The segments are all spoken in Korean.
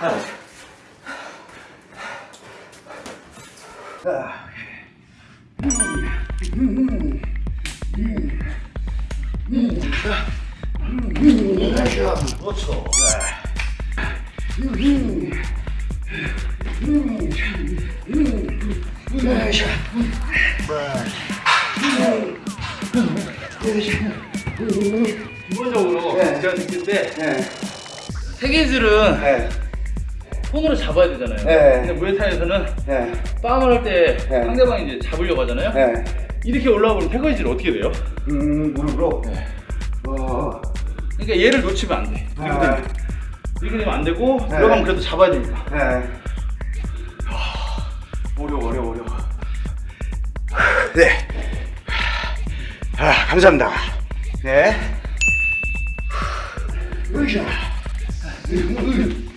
그렇죠. 기본적으로 네. 제가 느낄 때 네. 세계질은 네. 손으로 잡아야 되잖아요. 네. 근데 무에타이에서는 네. 빵을 할때 네. 상대방이 이제 잡으려고 하잖아요. 네. 이렇게 올라오면 태거질 어떻게 돼요? 음, 무릎으로. 네. 어. 그러니까 얘를 놓치면 안 돼. 이렇게 네. 되면, 이렇게 되면 안 되고 네. 들어가면 그래도 잡아야 되니까. 네. 어려워 어려워 어려워. 네. 아, 감사합니다. 네. 으쌰.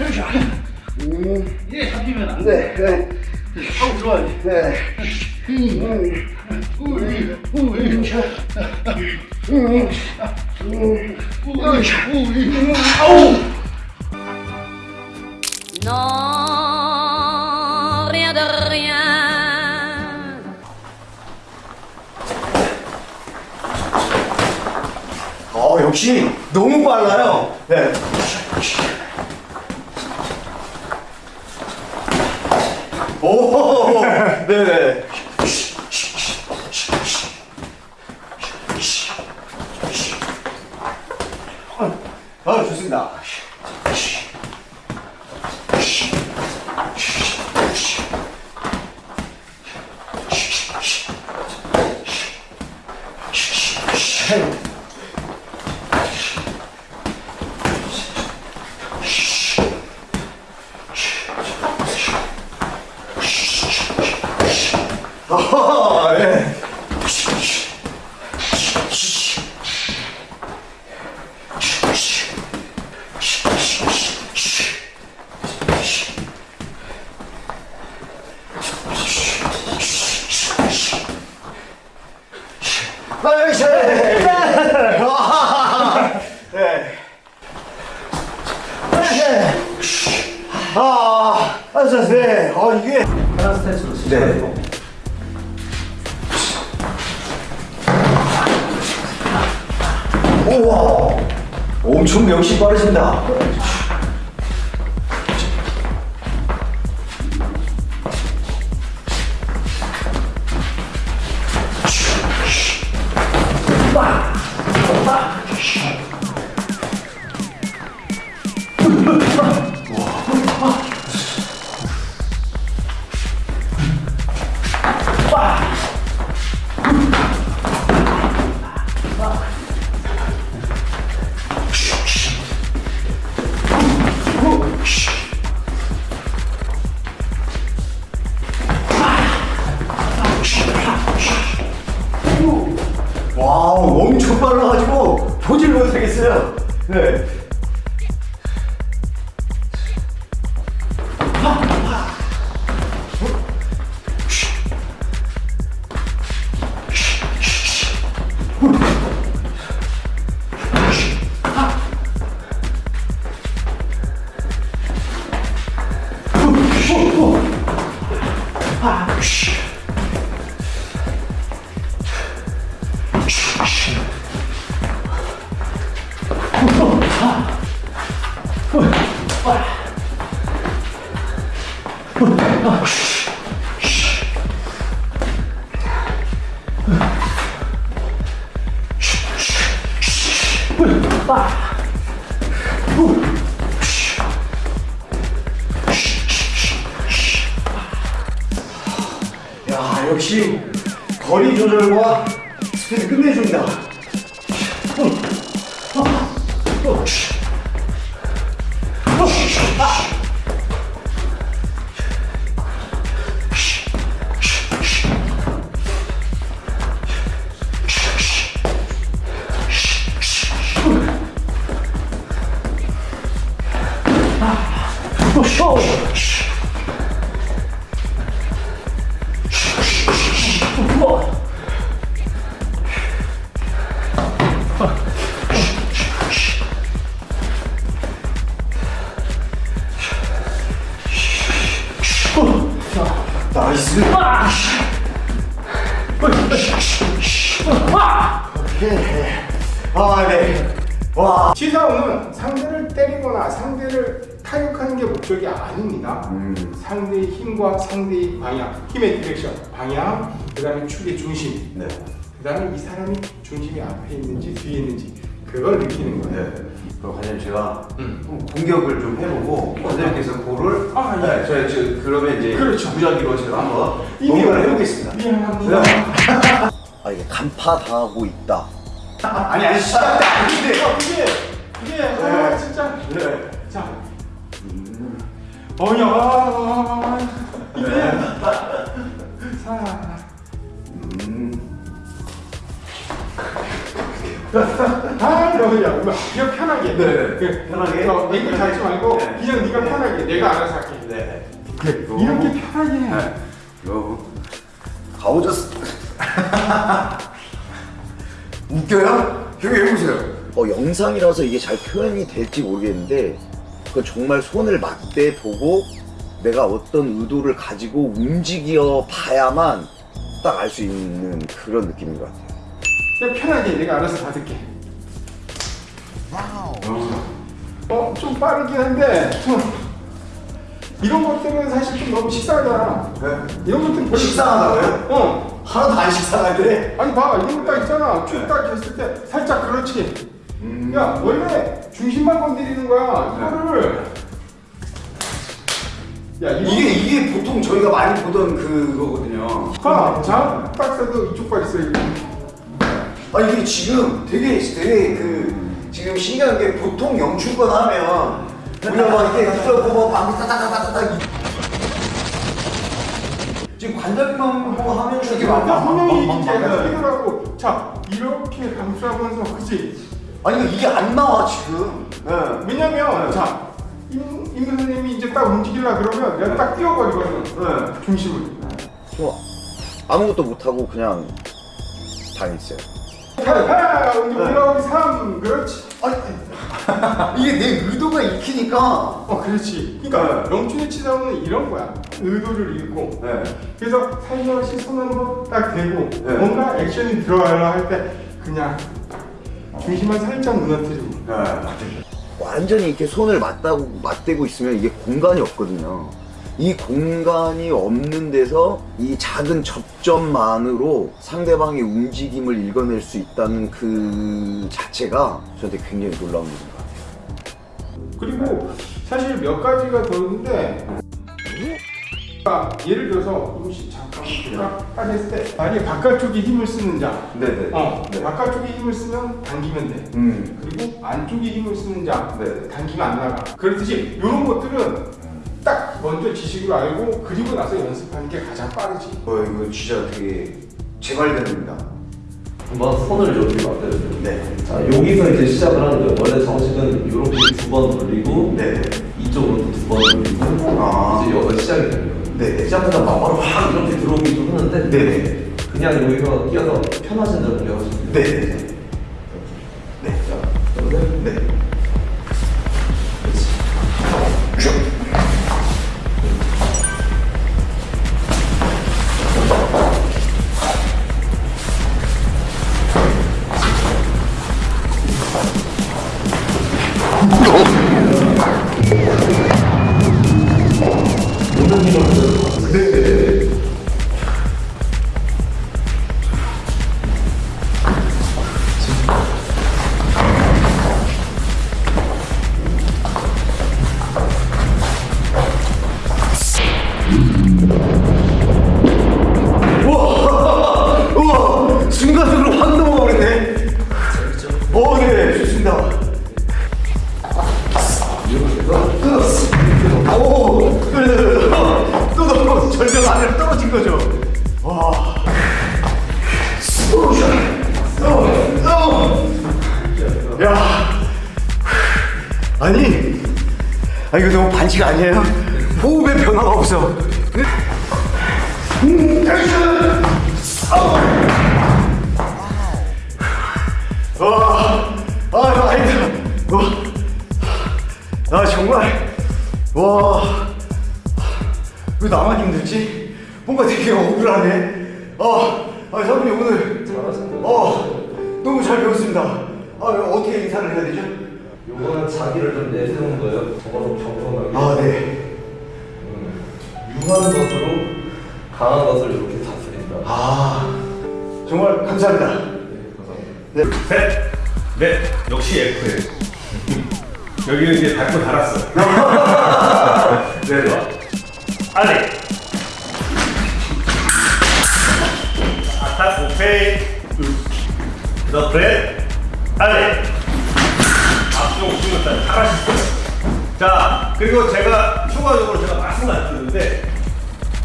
으쌰. 음, 이게 잡히면 안 돼. 네, 네, 하고 들어와야지. 네. 음, 우이, 우이. 음, 음, 으쌰. 우이, 아, 좋습니다. 아, 네. 아이씨. 아, 네. 아, 아, 네. 아, 이게. 하나 스탠스로 네. 우와. 엄청 역시 빠르신다 야 역시 거리 조절과 스피드 끝내줍니다 아, 네. 상대를 때리거나 상대를 타격하는 게 목적이 아닙니다. 상대의 힘과 상대의 방향, 힘의 direction, 방향, 그 다음에 축의 중심, 네. 그 다음에 이 사람이 중심이 앞에 있는지 뒤에 있는지 그걸 느끼는 거예요. 네. 그럼 과장님 제가 음. 좀 공격을 좀 해보고 과장님께서 볼을 아, 예. 네, 저, 저 그러면 이제 그렇죠. 무작위로 제가 한번 공격을 해보겠습니다. 미안합니다. 아 이게 간파 당하고 있다. 아니 아니 시작 때 아닌데. 어, 이게 이게 아, 진짜 네. 자 어야 이게 자 음. 아, 너야, 그냥 편하게. 네, 그, 편하게. 어, 앵글 잡지 말고 네. 그냥 네가 편하게. 내가 알아서 할게. 네. 그래, 이렇게 편하게. 해. 네. 요. 가오졌어. 웃겨요? 형이 해보세요. 어, 영상이라서 이게 잘 표현이 될지 모르겠는데 그 정말 손을 맞대 보고 내가 어떤 의도를 가지고 움직여 봐야만 딱 알 수 있는 그런 느낌인 것 같아요. 그냥 편하게 내가 알아서 받을게. 어, 좀 빠르긴 한데 좀 이런 것들은 사실 좀 너무 식상하잖아. 네. 이런 것들은 별로 식상하다고요? 어. 하나도 안 식상한데. 아니 봐 이런 거 딱 있잖아 쭉딱 했을 때 살짝 그렇지 야 원래 중심만 건드리는 거야. 이거를. 야 이게 이게 보통 저희가 많이 보던 그거거든요. 봐, 자, 딱 써도 이쪽 발 있어 이거. 아니 이게 지금 되게 되게 그 지금 신기한 게 보통 영출권 하면 우리가 막 이렇게 들어고 뭐 방귀 따다다다다다 지금 관절만 보고 하면 이렇게 야막 분명히 막- 이거라고 자 이렇게 감싸면서 그치 아니 이게 안 나와 지금. 네. 왜냐면 네. 자 임, 임 선생님이 이제 딱 움직이려 그러면 내가 딱 띄워버리거든 네. 중심을 저 아무것도 못하고 그냥 당했어요. 하나 이제 올라오기 3 그렇지 아니 이게 내 의도가 익히니까. 어 그렇지 그러니까 네. 명춘의 치사오는 이런 거야 의도를 읽고 네. 그래서 살며시 손 한번 딱 대고 네. 뭔가 액션이 들어가려 할 때 그냥 중심만 살짝 무너뜨리고 네. 완전히 이렇게 손을 맞다고 맞대고 있으면 이게 공간이 없거든요. 이 공간이 없는 데서 이 작은 접점만으로 상대방의 움직임을 읽어낼 수 있다는 그 자체가 저한테 굉장히 놀라운 일인 것 같아요. 그리고 사실 몇 가지가 더 있는데 아, 예를 들어서 임시 잠깐 딱 했을 때 만약에 바깥쪽에 힘을 쓰는 자 네네. 어, 네. 바깥쪽에 힘을 쓰면 당기면 돼 음. 그리고 안쪽에 힘을 쓰는 자 네. 당기면 안 나가 그렇듯이 이런 것들은 딱 먼저 지식으로 알고 그리고 나서 연습하는 게 가장 빠르지 어 이거 진짜 되게 재발견입니다. 한번 손을 여기 맞대요. 네. 자 여기서 이제 시작을 하는 거예요. 원래 정식은 이렇게 두 번 돌리고 네. 이쪽으로 두번 돌리고 아. 이제 여기가 시작이 되는 거예요. 네. 시작하다 바로 확 이렇게 들어오기도 하는데 네네. 그냥 여기서 뛰어서 편하신 대로 배워주세요. 네네. 네. 자, 그러면 네. 네, 좋습니다. 오, 또 절벽 아래로 떨어진 거죠. 와. 야. 아니, 아 이거 너무 반칙 아니에요? 호흡의 변화가 없어. 음, 와, 아, 아니다. 와, 아, 정말, 와, 왜 나만 힘들지? 뭔가 되게 억울하네. 아, 아 사부님 오늘 어 너무 잘 배웠습니다. 아 어떻게 인사를 해야 되죠? 요거는 자기를 좀 내세우는 거예요. 저거는 겸손하게. 아 네. 유한 것으로 강한 것을 이렇게 다스린다. 아 정말 감사합니다. 네. 셋, 넷, 역시 F예요. 여기는 이제 밟고 달았어. 네. 아래. 아타, 오케이. 더 브레, 아래. 앞쪽 중요단 잘하셨어요. 자, 그리고 제가 추가적으로 제가 말씀 안 드렸는데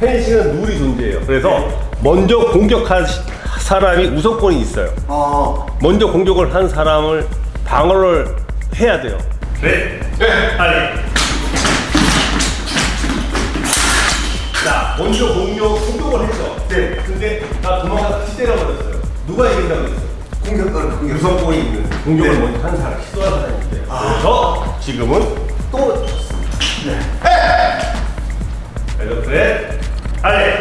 펜싱은 룰이 존재해요. 그래서 먼저 공격한 시- 사람이 우선권이 있어요. 어 먼저 공격을 한 사람을 방어를 해야 돼요. 네. 네. 아니. 자, 먼저 공격 공격을 했죠. 네. 근데 나 도망가 다시 때려버렸어요. 누가 이긴다고 했어요? 공격권 공격. 유성권이 있는 공격을 네. 먼저 한 사람, 시도한 사람인데. 그래서 지금은 또 졌습니다. 네. 그래서 그래. 아래.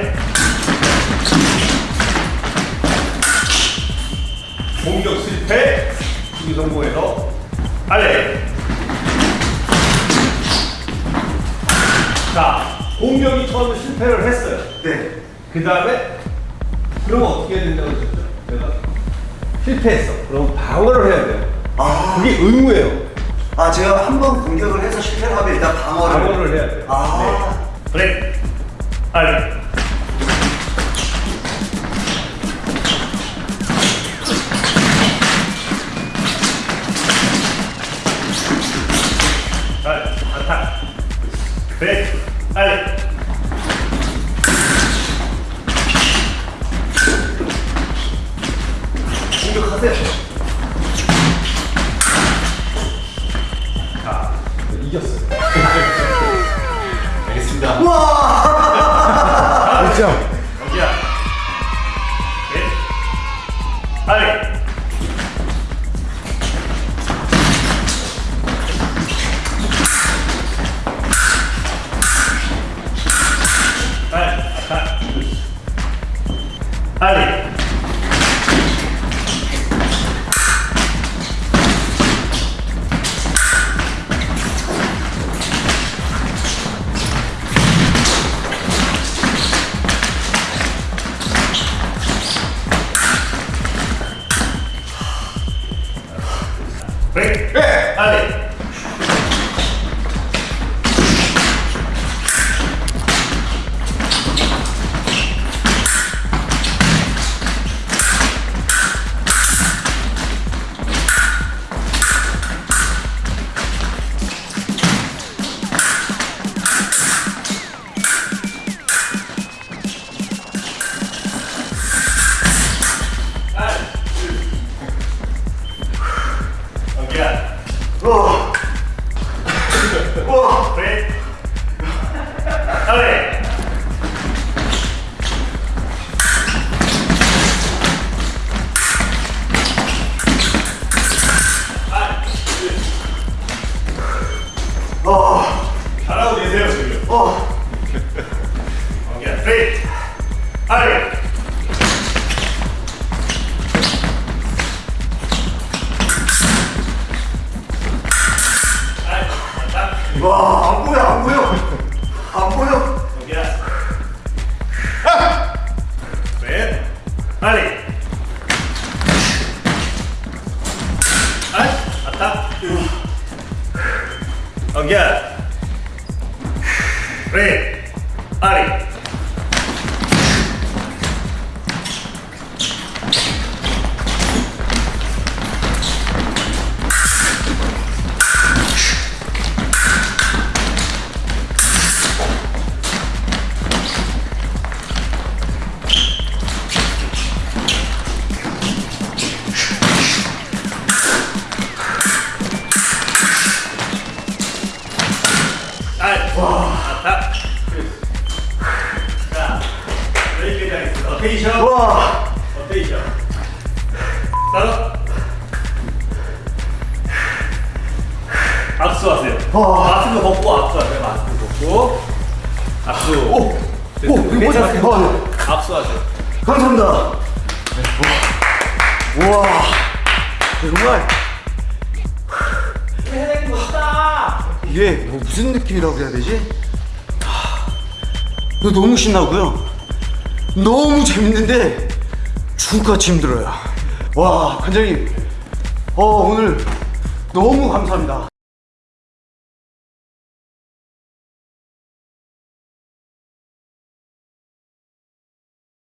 공격 실패, 수비 성공해서 아래. 자, 공격이 처음에 실패를 했어요. 네. 그 다음에 그러면 어떻게 해야 된다고 했었죠? 내가 실패했어. 그럼 방어를 해야 돼요. 아, 그게 의무예요. 아 제가 한 번 공격을 해서 실패를 하면 일단 방어를. 방어를 해야 돼요. 아. 그래. 아래. 그래. 아 감사합니다. 우와, 정말. 이게 뭐 무슨 느낌이라고 해야 되지? 너무 신나고요. 너무 재밌는데 죽같이 힘들어요. 와, 관장님. 어, 오늘 너무 감사합니다.